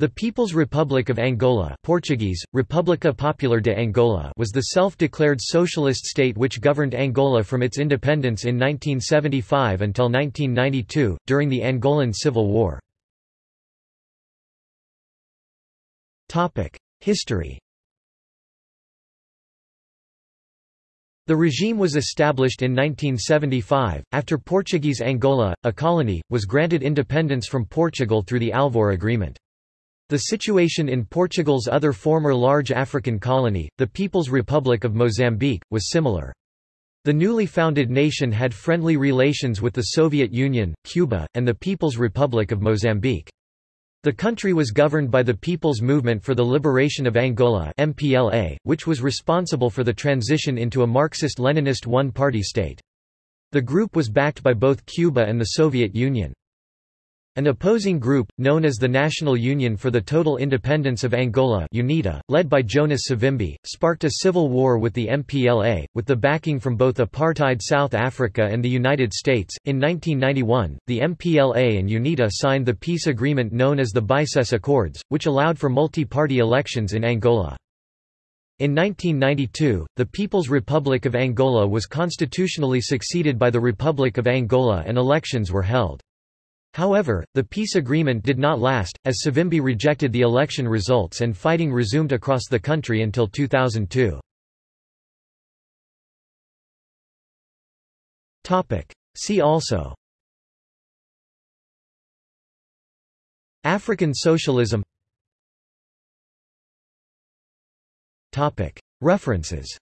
The People's Republic of Angola Portuguese, República Popular de Angola was the self-declared socialist state which governed Angola from its independence in 1975 until 1992, during the Angolan Civil War. History The regime was established in 1975, after Portuguese Angola, a colony, was granted independence from Portugal through the Alvor Agreement. The situation in Portugal's other former large African colony, the People's Republic of Mozambique, was similar. The newly founded nation had friendly relations with the Soviet Union, Cuba, and the People's Republic of Mozambique. The country was governed by the People's Movement for the Liberation of Angola MPLA, which was responsible for the transition into a Marxist-Leninist one-party state. The group was backed by both Cuba and the Soviet Union. An opposing group, known as the National Union for the Total Independence of Angola UNITA, led by Jonas Savimbi, sparked a civil war with the MPLA, with the backing from both apartheid South Africa and the United States. In 1991, the MPLA and UNITA signed the peace agreement known as the Bicesse Accords, which allowed for multi-party elections in Angola. In 1992, the People's Republic of Angola was constitutionally succeeded by the Republic of Angola and elections were held. However, the peace agreement did not last, as Savimbi rejected the election results and fighting resumed across the country until 2002. See also African socialism References